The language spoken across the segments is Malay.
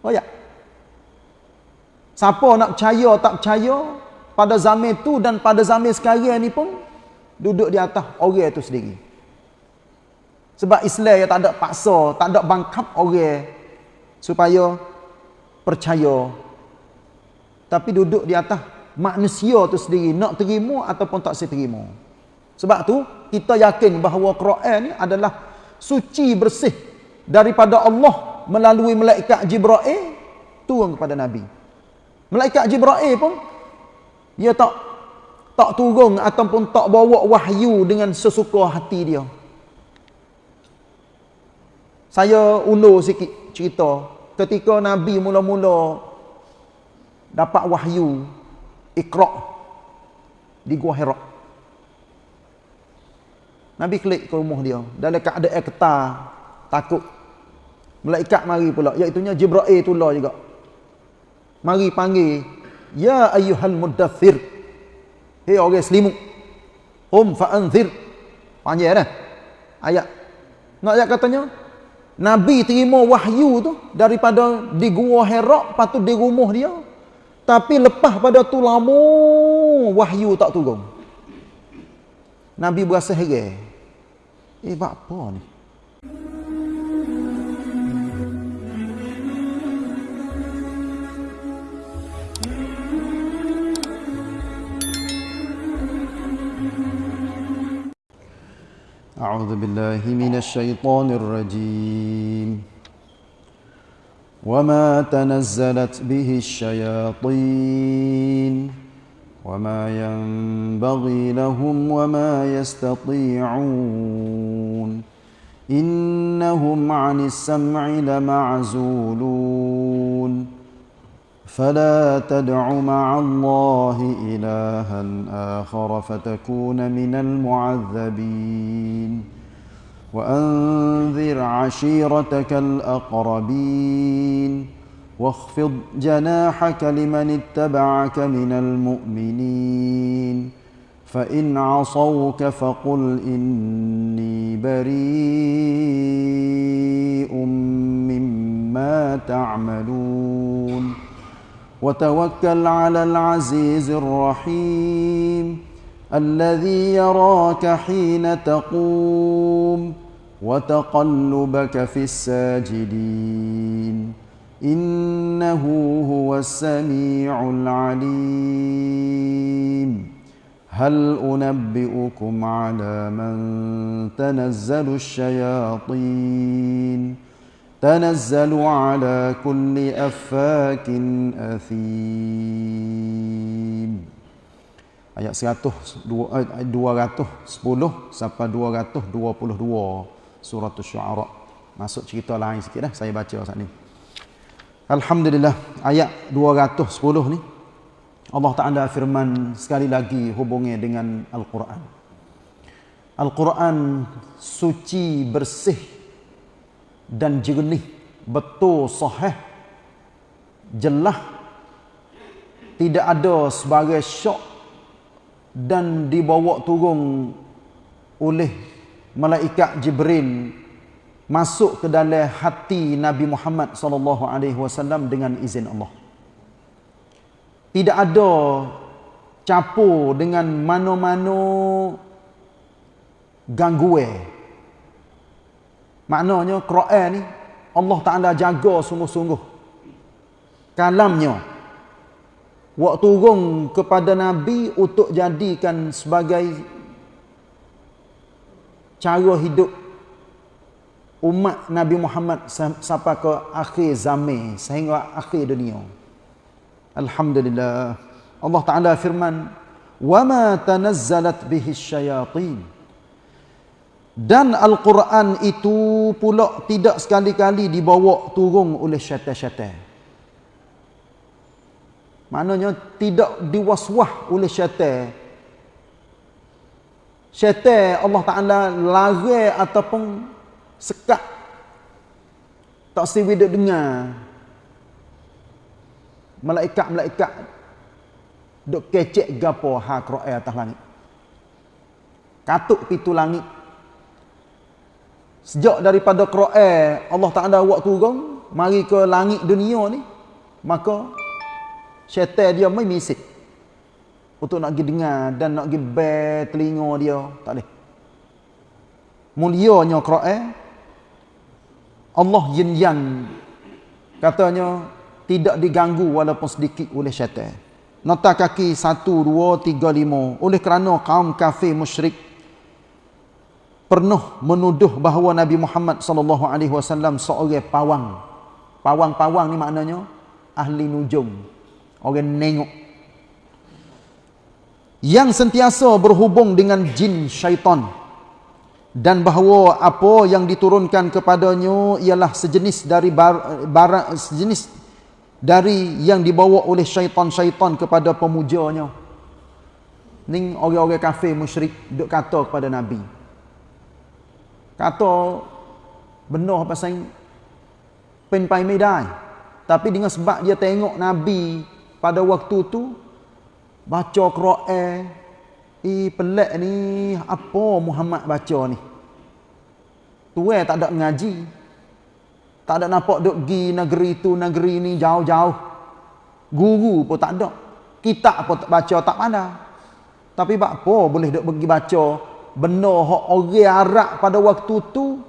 Oh ya. Siapa nak percaya tak percaya pada zaman tu dan pada zaman sekarang ni pun duduk di atas orang itu sendiri. Sebab Islam yang tak ada paksa, tak ada bangkap orang supaya percaya. Tapi duduk di atas manusia tu sendiri nak terima ataupun tak terima. Sebab tu kita yakin bahawa Quran ni adalah suci bersih daripada Allah melalui malaikat Jibril turun kepada Nabi. Malaikat Jibril pun dia tak tak turun ataupun tak bawa wahyu dengan sesuka hati dia. Saya ulur sikit cerita ketika Nabi mula-mula dapat wahyu Iqra di Gua Hira. Nabi klik ke rumah dia dalam keadaan ketar, takut. Malaikat mari pula, iaitu Jibril itulah juga. Mari panggil, "Ya ayyuhal muddathir." Hei orang selimut. Um fa'anzir. Panggil dah. Ayat. Nak ayat katanya, Nabi terima wahyu tu daripada di gua Hira patut di rumah dia. Tapi lepas pada tu lama wahyu tak turun. Nabi berasa heran. Eh apa ni? أعوذ بالله من الشيطان الرجيم. وما تنزلت به الشياطين وما ينبغي لهم وما يستطيعون. إنهم عن السمع لمعزولون. فلا تدع مع الله إلها آخر فتكون من المعذبين. وأنذر عشيرتك الأقربين. واخفض جناحك لمن اتبعك من المؤمنين. فإن عصوك فقل إني بريء مما تعملون. وتوكل على العزيز الرحيم الذي يراك حين تقوم وتقلبك في الساجدين. إنه هو السميع العليم. هل أنبئكم على من تنزل الشياطين؟ تنزل على كل أفاك أثيم ayat 100 210 sampai 222 surah asy-syu'ara masuk cerita lain sikit dah saya baca saat ni alhamdulillah ayat 210 ni Allah Taala firman sekali lagi hubungnya dengan al-Quran Al-Quran suci bersih dan jernih betul sahih jelas tidak ada sebagai syok dan dibawa turun oleh malaikat Jibril masuk ke dalam hati Nabi Muhammad sallallahu alaihi wasallam dengan izin Allah. Tidak ada campur dengan mana-mana gangguan Maknanya Quran ni Allah Taala jaga sungguh-sungguh. Kalamnya waktu turun kepada nabi untuk jadikan sebagai cara hidup umat Nabi Muhammad sampai ke akhir zaman sehingga akhir dunia. Alhamdulillah. Allah Taala firman, "Wa ma tanazzalat bihi syayatin." Dan Al-Quran itu pula tidak sekali-kali dibawa turun oleh syaitan-syaitan. Maknanya tidak diwaswah oleh syaitan. Syaitan Allah Ta'ala lari ataupun sekat. Tak siwi duk dengar. Malaikat-malaikat duk kecek gapo ha Quran atas langit. Katuk pintu langit Sejak daripada Quran Allah Taala buat turun mari ke langit dunia ni maka syaitan dia mai misik untuk nak pergi dengar dan nak pergi bear telinga dia tak boleh. Mulianya Quran Allah yin yang katanya tidak diganggu walaupun sedikit oleh syaitan. Nota kaki 1 2 3 5 oleh kerana kaum kafir musyrik pernah menuduh bahawa Nabi Muhammad sallallahu alaihi wasallam seorang pawang. Pawang-pawang ni maknanya ahli nujum orang nengok. Yang sentiasa berhubung dengan jin syaitan. Dan bahawa apa yang diturunkan kepadanya ialah sejenis dari barang sejenis dari yang dibawa oleh syaitan-syaitan kepada pemujanya. Ni orang-orang kafir musyrik duk kata kepada nabi kata benar pasal pen pai medai tapi dengan sebab dia tengok nabi pada waktu tu baca Quran eh pelik ni apa Muhammad baca ni? Tuai tak ada ngaji. Tak ada nampak duk gi negeri tu negeri ni jauh-jauh. Guru pun tak ada. Kitab pun tak baca tak pandai. Tapi apa boleh duk pergi baca benda hak orang Arab pada waktu tu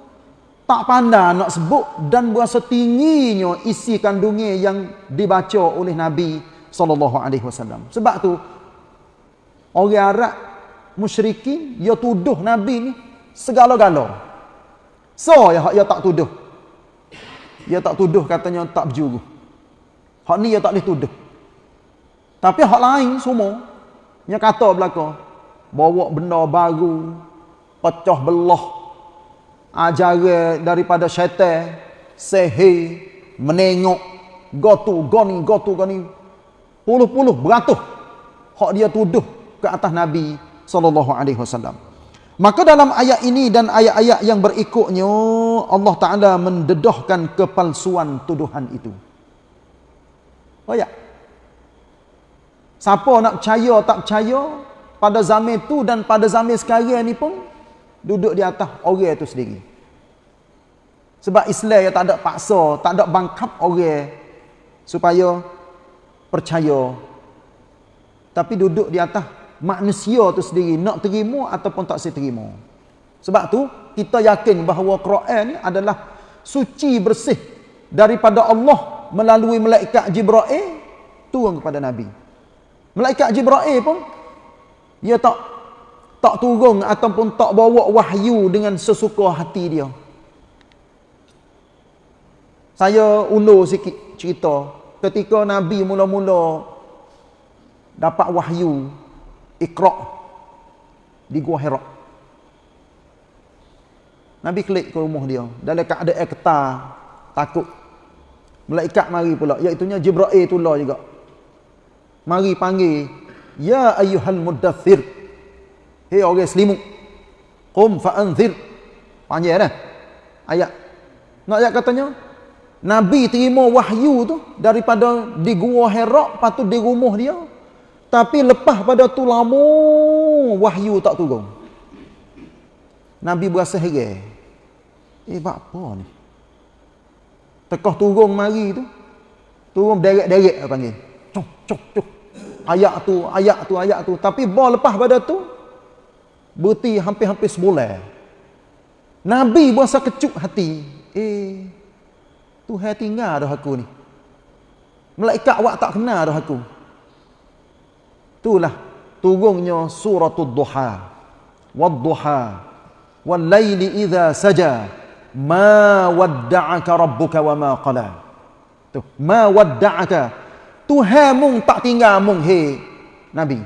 tak pandai nak sebut dan berasa tingginya isi kandungnya yang dibaca oleh Nabi sallallahu alaihi wasallam. Sebab tu orang Arab musyrikin dia tuduh Nabi ni segala-gala. So ya dia tak tuduh. Dia tak tuduh katanya tak berjuru. Hak ni dia tak boleh tuduh. Tapi hak lain semua dia kata belaka bawa benda baru pecah belah ajaran daripada syaitan sihir menengok gotu goni gotu goni puluh-puluh beratus hak dia tuduh ke atas Nabi sallallahu alaihi wasallam. Maka dalam ayat ini dan ayat-ayat yang berikutnya Allah Taala mendedahkan kepalsuan tuduhan itu. Oh ya. Siapa nak percaya tak percaya pada zaman itu dan pada zaman sekarang ni pun duduk di atas orang itu sendiri. Sebab Islam yang tak ada paksa, tak ada bangkap orang supaya percaya. Tapi duduk di atas manusia tu sendiri nak terima ataupun tak terima. Sebab tu kita yakin bahawa Quran adalah suci bersih daripada Allah melalui malaikat Jibril turun kepada Nabi. Malaikat Jibril pun dia tak tak turun ataupun tak bawa wahyu dengan sesuka hati dia saya ulur sikit cerita ketika Nabi mula-mula dapat wahyu Iqra di Gua Hira. Nabi klik ke rumah dia dalam keadaan ketar, takut. Malaikat mari pula, iaitu Jibril tulah juga. Mari panggil, "Ya ayyuhal muddathir." Hei orang selimut. Qum fa'anzir. Panjang dah. Ayat. Nak ayat katanya, Nabi terima wahyu tu daripada di gua Hira patut di rumah dia. Tapi lepas pada tu lama wahyu tak turun. Nabi berasa heran. Eh buat apa ni? Tekah turun mari tu. Turun derek-derek panggil. Cuk cuk cuk. Ayat tu, ayat tu, ayat tu. Tapi bah lepas pada tu berhenti hampir-hampir sebulan. Nabi berasa kecut hati. Eh Tuhan tinggal dah aku ni. Malaikat awak tak kenal dah aku. Itulah turunnya suratul duha. Wadduha. Wallaili idha saja. Ma wadda'aka rabbuka wa ma qala. Tu, ma wadda'aka. Tuhan mung tak tinggal mung he Nabi.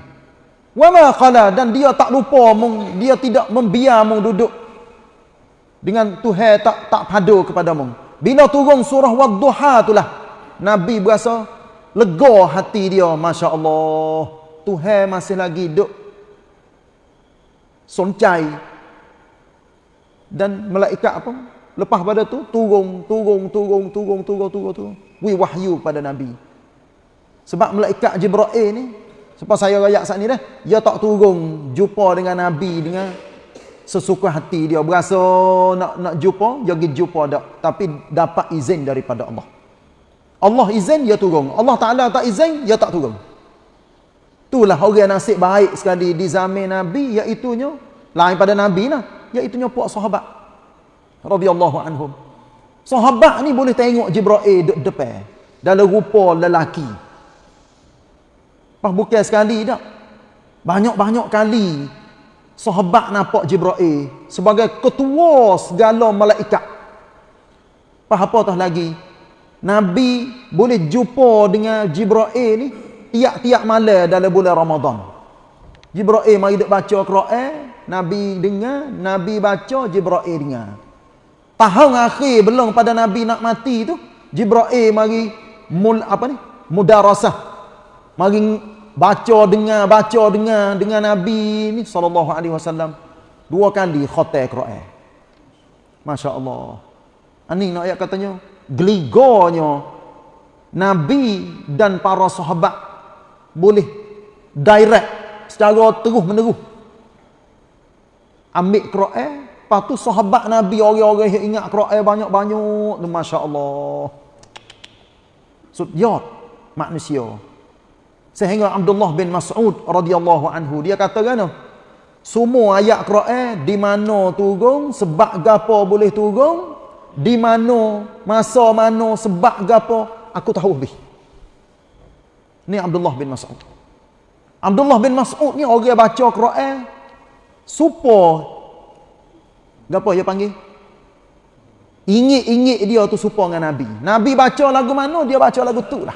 Wa ma qala dan dia tak lupa mung dia tidak membiar mung duduk dengan Tuhan tak tak padu kepada mung. Bila turun surah Wadduha itulah Nabi berasa lega hati dia masya-Allah. Tuhan masih lagi duk soncai dan malaikat apa lepas pada tu turun turun turun turun turun turun turun wahyu pada nabi sebab malaikat jibril ni sebab saya rayak saat ni dah dia tak turun jumpa dengan nabi dengan sesuka hati dia berasa nak nak jumpa dia pergi jumpa dak tapi dapat izin daripada Allah Allah izin, ya turun. Allah Ta'ala tak izin, ya tak turun. Itulah orang nasib baik sekali di zaman Nabi, iaitunya, lain pada Nabi lah, iaitunya puak sahabat. radhiyallahu anhum. Sahabat ni boleh tengok Jibril duduk depan. Dalam rupa lelaki. Pas bukan sekali tak. Banyak-banyak kali sahabat nampak Jibril sebagai ketua segala malaikat. Pas apa tah lagi? Nabi boleh jumpa dengan Jibril ni tiap-tiap malam dalam bulan Ramadan. Jibril mari duk baca Quran, Nabi dengar, Nabi baca, Jibril dengar. Tahun akhir belum pada Nabi nak mati tu, Jibril mari mul apa ni? Mudarasah. Mari baca dengar, baca dengar dengan Nabi ni sallallahu alaihi wasallam dua kali khatam Quran. Masya-Allah. Ani nak ayat katanya geligornya Nabi dan para sahabat boleh direct secara terus menerus ambil Quran Lepas tu sahabat Nabi orang-orang yang ingat Quran banyak-banyak. Masya Allah. Sudyat manusia. Sehingga Abdullah bin Mas'ud radhiyallahu anhu dia kata kan semua ayat Quran di mana turun sebab gapo boleh turun di mana masa mana sebab gapo aku tahu lebih. Ni Abdullah bin Mas'ud. Abdullah bin Mas'ud ni orang baca Quran supaya Gapa dia panggil? Ingit-ingit dia tu serupa dengan Nabi. Nabi baca lagu mana, dia baca lagu tu lah.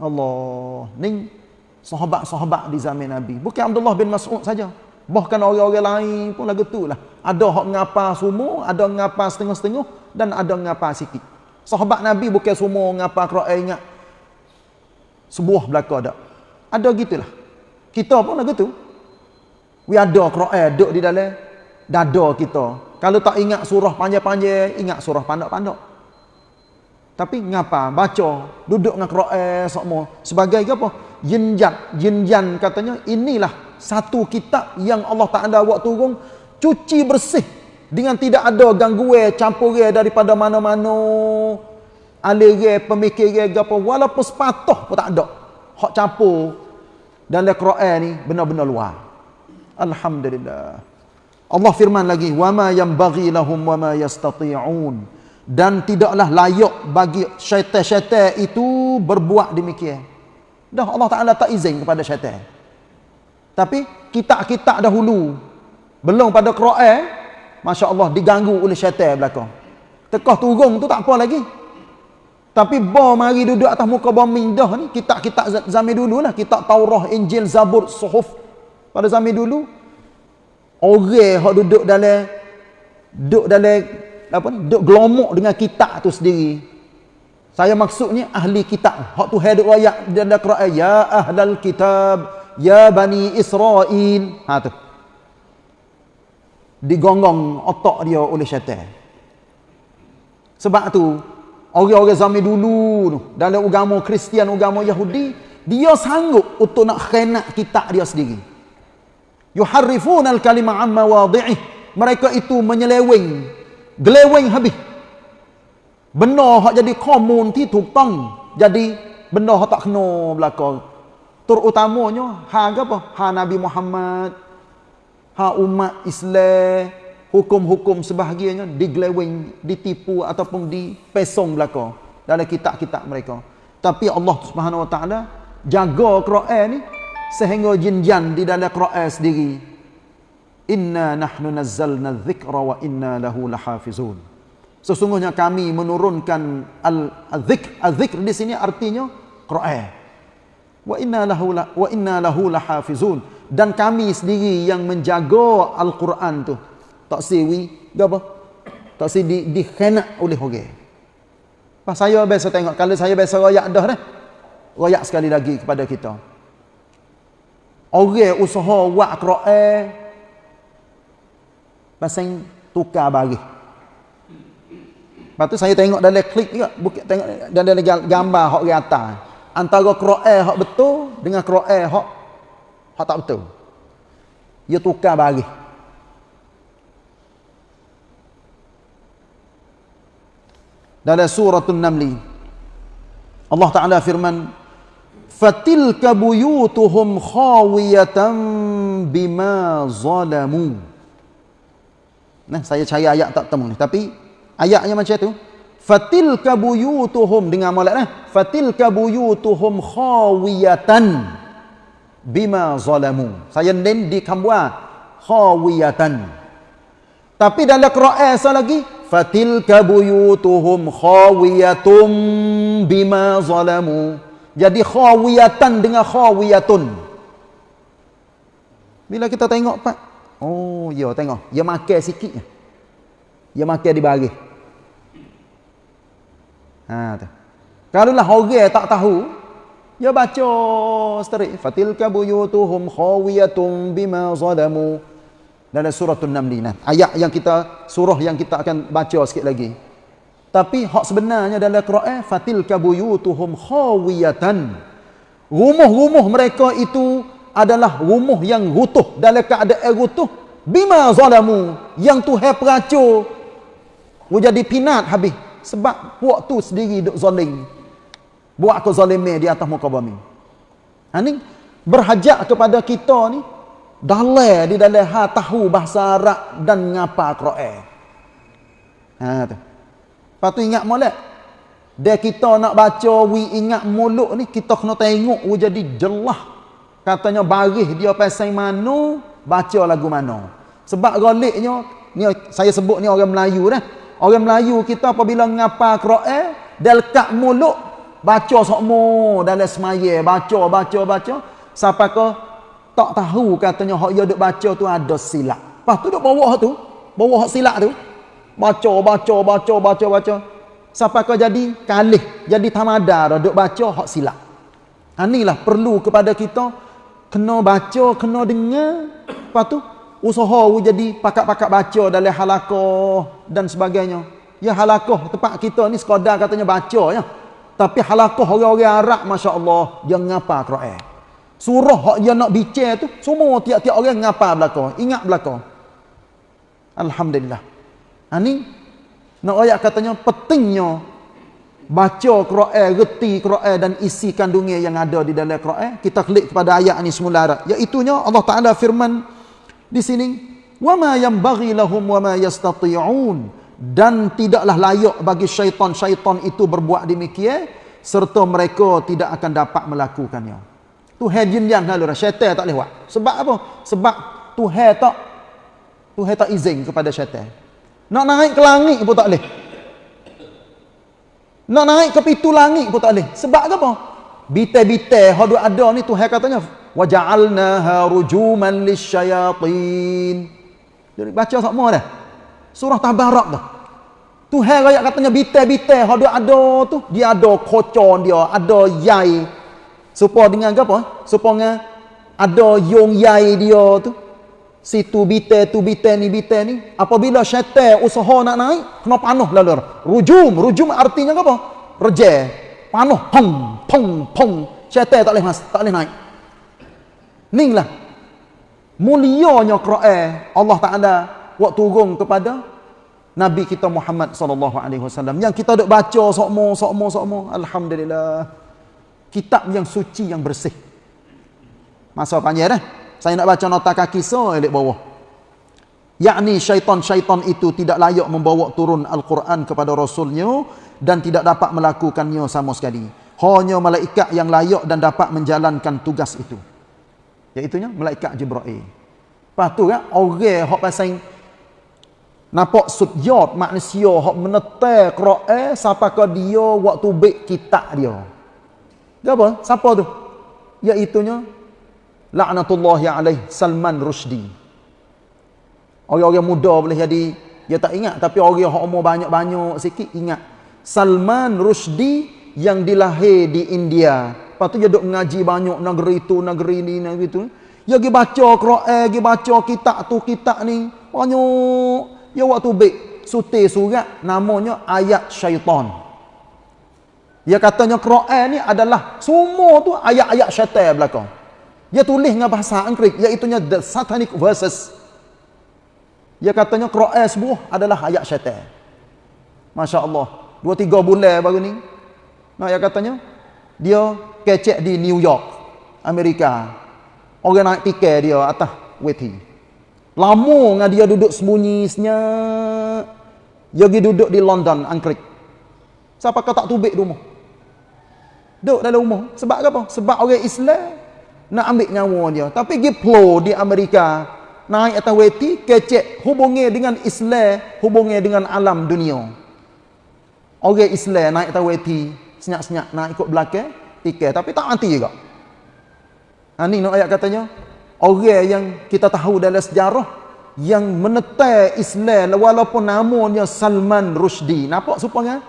Allah. Ni sahabat-sahabat di zaman Nabi. Bukan Abdullah bin Mas'ud saja. Bahkan orang-orang lain pun lagu tu lah. Ada yang ngapa semua, ada ngapa setengah-setengah, dan ada ngapa sikit. Sahabat Nabi bukan semua ngapa Quran ingat. Sebuah belaka ada. Ada gitulah. Kita pun lagu tu. We ada Quran duduk di dalam dada kita. Kalau tak ingat surah panjang-panjang, ingat surah pandak-pandak. Tapi ngapa? Baca, duduk dengan Quran semua. Sebagai apa? Jinjan, jinjan katanya inilah satu kitab yang Allah Taala buat turun cuci bersih dengan tidak ada gangguan campur daripada mana-mana aliran pemikiran apa walaupun sepatah pun tak ada hak campur dalam Quran ni benar-benar luar. Alhamdulillah. Allah firman lagi wama yanbaghi lahum wama yastati'un dan tidaklah layak bagi syaitan-syaitan itu berbuat demikian. Dah Allah Taala tak izin kepada syaitan. Tapi kitab-kitab dahulu belum pada Quran, masya-Allah diganggu oleh syaitan belakang. Tekah turun tu tak apa lagi. Tapi ba mari duduk atas muka bumi dah ni kitab-kitab zaman dulu lah, kitab Taurah, Injil, Zabur, Suhuf pada zaman dulu orang yang duduk dalam duduk dalam apa? Duduk gelomok dengan kitab tu sendiri. Saya maksudnya ahli kitab. Hak tu hidup ayat dalam Quran. Ya ahlal kitab ya bani Israel. Ha tu. Digonggong otak dia oleh syaitan. Sebab tu orang-orang zaman dulu tu dalam agama Kristian agama Yahudi dia sanggup untuk nak khenat kitab dia sendiri. Yuharrifuna al-kalima an mawadhi'ih mereka itu menyeleweng geleweng habis. Benda hak jadi komun ti tong. Jadi benda hak tak kena belaka terutamanya ha apa? Ha Nabi Muhammad. Ha umat Islam. Hukum-hukum sebahagiannya digeleweng ditipu ataupun dipesong belaka dalam kitab-kitab mereka. Tapi Allah Subhanahu wa taala jaga Quran ni sehingga jin-jan di dalam Quran sendiri inna nahnu nazzalna dzikra wa inna lahu lahafizun. Sesungguhnya kami menurunkan al-dzikr al-dzikr di sini artinya Quran. Wa inna lahu wa inna lahu lahafizun. Dan kami sendiri yang menjaga al-Quran tu. Tak siwi apa? Tak si di dikhenak oleh orang. Pas saya biasa tengok kalau saya biasa royak dah dah royak sekali lagi kepada kita. Orang usaha buat Quran pasang tukar bagi. Lepas tu saya tengok dalam klik juga, bukit tengok dalam gambar hak di atas. Antara Quran hak betul dengan Quran hak hak tak betul. Dia tukar bagi. Dalam surah An-Naml Allah Taala firman fatilka buyutuhum khawiyatan bima zalamu nah saya cari ayat tak temu ni. Tapi ayatnya macam tu. Fatilka buyutuhum dengan molek nah fatilka buyutuhum khawiyatan bima zalamu. Saya nen di kambua khawiyatan. Tapi dalam Quran lagi fatilka buyutuhum khawiyatum bima zalamu. Jadi khawiyatan dengan khawiyatun. Bila kita tengok pak oh ya tengok. Dia makan sikit dia makan di bagi ha tu. Kalau lah orang tak tahu dia baca straight fatilka buyutuhum khawiyatun bima zalamu. Dalam surah An-Naml ayat yang kita surah yang kita akan baca sikit lagi. Tapi hak sebenarnya dalam Quran fatil kabuyutuhum khawiyatan. Rumah-rumah mereka itu adalah rumah yang rutuh dalam keadaan rutuh bima zalamu yang Tuhan peracur. Jadi pinat habis. Sebab puak tu sendiri duk zalim buat kezaliman di atas muka bumi. Ha ni berhajat kepada kita ni dalai di dalam ha tahu bahasa Arab dan ngapa Quran. Ha tu. Lepas tu ingat molek. Dia kita nak baca wi ingat mulut ni kita kena tengok wi jadi jelah. Katanya baris dia pasal mana, baca lagu mana. Sebab galiknya ni saya sebut ni orang Melayu dah. Orang Melayu kita apabila ngapa Quran, dia lekat mulut baca sokmo dalam semaya, baca baca baca sampai ke tak tahu katanya hak dia duk baca tu ada silap. Lepas tu duk bawah tu, bawah hak silap tu baca baca baca baca baca sampai kau jadi kalih jadi tamada dah duk baca hak silap ha inilah perlu kepada kita kena baca kena dengar. Lepas tu usaha jadi pakak-pakak baca dalam halaqah dan sebagainya. Ya halaqah tempat kita ni sekadar katanya baca ya. Tapi halaqah orang-orang Arab masya-Allah dia ngapa Quran. Surah hak dia nak bincang tu semua tiap-tiap orang ngapa belaka ingat belaka alhamdulillah. Ha ni nak ayat katanya pentingnya baca Quran, reti Quran dan isi kandungnya yang ada di dalam Quran. Kita klik kepada ayat ni semula iaitu Allah Taala firman di sini wa ma yanbaghi lahum wa ma yastati'un dan tidaklah layak bagi syaitan-syaitan itu berbuat demikian serta mereka tidak akan dapat melakukannya. Tuhan jin yang lalu syaitan tak buat. Sebab apa? Sebab Tuhan tak Tuhan tak izin kepada syaitan. Nak naik ke langit pun tak boleh. Nak naik ke pintu langit pun tak boleh. Sebab apa? Bitai-bitai hadu ada ni Tuhan katanya waja'alnaha rujuman lisyayatin. Jadi baca semua dah. Surah Tabarak dah. Tuhan raya katanya bitai-bitai hadu ada tu dia ada kocon dia, ada yai. Supaya dengan apa? Supaya ada yung yai dia tu situ bite tu bite ni bite ni apabila syaitan usaha nak naik kena panuh lalu rujum rujum artinya apa? Reje. Panuh pong pong pong syaitan tak boleh mas tak boleh naik. Ninglah mulianya Quran Allah Taala waktu turun kepada Nabi kita Muhammad sallallahu alaihi wasallam. Yang kita duk baca sokmo sokmo sokmo alhamdulillah. Kitab yang suci yang bersih. Masa panjang dah saya nak baca nota kaki so elok bawah. Yakni syaitan-syaitan itu tidak layak membawa turun Al-Quran kepada Rasulnya dan tidak dapat melakukannya sama sekali. Hanya malaikat yang layak dan dapat menjalankan tugas itu. Iaitunya malaikat Jibril. Lepas tu kan, orang yang pasang nampak sujud manusia yang menetai Quran sampai ke dia waktu baik kitab dia. Dia apa? Siapa tu? Iaitunya laknatullahi alaih Salman Rushdie. Orang-orang muda boleh jadi dia tak ingat tapi orang yang umur banyak-banyak sikit ingat. Salman Rushdie yang dilahir di India. Lepas tu dia duduk mengaji banyak negeri tu negeri ni negeri tu. Dia pergi baca Quran pergi baca kitab tu kitab ni. Banyak. Dia waktu baik sutir surat namanya ayat syaitan. Dia katanya Quran ni adalah semua tu ayat-ayat syaitan belakang dia tulis dengan bahasa Inggeris iaitu the satanic verses. Dia katanya Quran sebuah adalah ayat syaitan. Masya-Allah. Dua tiga bulan baru ni. Nah, dia katanya dia kecek di New York, Amerika. Orang naik tiket dia atas weti. Lama dengan dia duduk sembunyi senyap. Dia pergi duduk di London, Angkrik. Siapa kau tak tubik rumah? Duduk dalam rumah. Sebab apa? Sebab orang Islam nak ambil nyawa dia. Tapi pergi plo di Amerika. Naik atas weti, kecek. Hubungi dengan Islam, hubungi dengan alam dunia. Orang Islam naik atas weti, senyap-senyap nak ikut belakang, tiket. Tapi tak mati juga. Ha, ni nak ayat katanya, orang yang kita tahu dalam sejarah, yang menetai Islam walaupun namanya Salman Rushdie. Nampak supaya?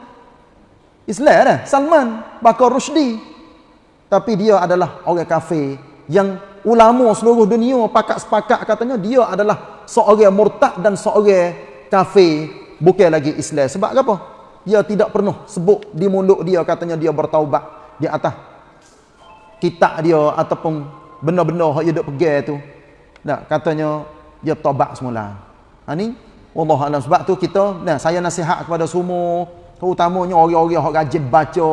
Islam dah, Salman Bakar Rushdie. Tapi dia adalah orang kafir yang ulama seluruh dunia pakat sepakat katanya dia adalah seorang murtad dan seorang kafir bukan lagi Islam. Sebab apa? Dia tidak pernah sebut di mulut dia katanya dia bertaubat di atas kitab dia ataupun benda-benda hak dia duk pegang tu. Nah, katanya dia tobat semula. Ha ni wallahu alam sebab tu kita nah saya nasihat kepada semua terutamanya orang-orang hak rajin baca,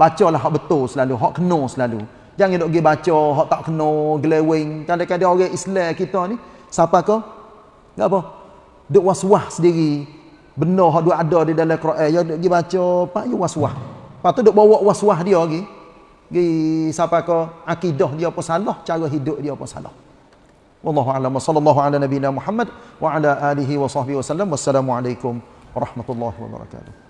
bacalah hak betul selalu, hak kena selalu. Jangan duk pergi baca hak tak kena, gelewing. Kadang-kadang orang Islam kita ni siapa ke? Enggak apa? Duk was-was sendiri. Benda hak duk ada di dalam Quran, ya duk pergi baca, pak you was-was. Lepas tu duk bawa was-was dia lagi gi siapa ke akidah dia apa salah cara hidup dia apa salah wallahu a'lam sallallahu ala nabiyina muhammad wa ala alihi wa sahbihi wasallam wassalamu alaikum warahmatullahi wabarakatuh